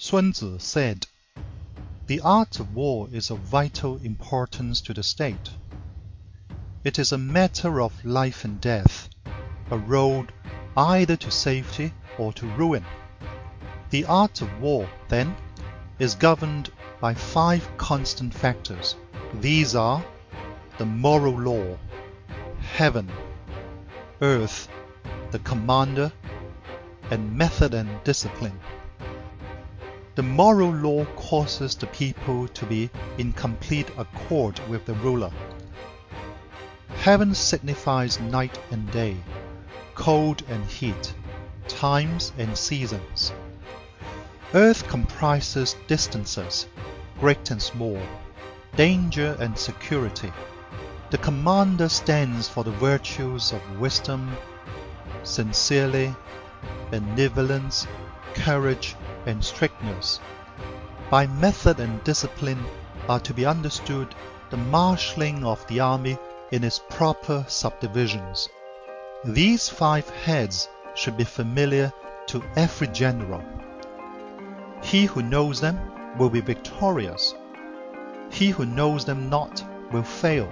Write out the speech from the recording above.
Sun Tzu said, "The art of war is of vital importance to the state. It is a matter of life and death, a road either to safety or to ruin. The art of war, then, is governed by five constant factors. These are the moral law, heaven, earth, the commander, and method and discipline. The moral law causes the people to be in complete accord with the ruler. Heaven signifies night and day, cold and heat, times and seasons. Earth comprises distances, great and small, danger and security. The commander stands for the virtues of wisdom, sincerely, benevolence, courage, and strictness. By method and discipline are to be understood the marshalling of the army in its proper subdivisions. These five heads should be familiar to every general. He who knows them will be victorious. He who knows them not will fail.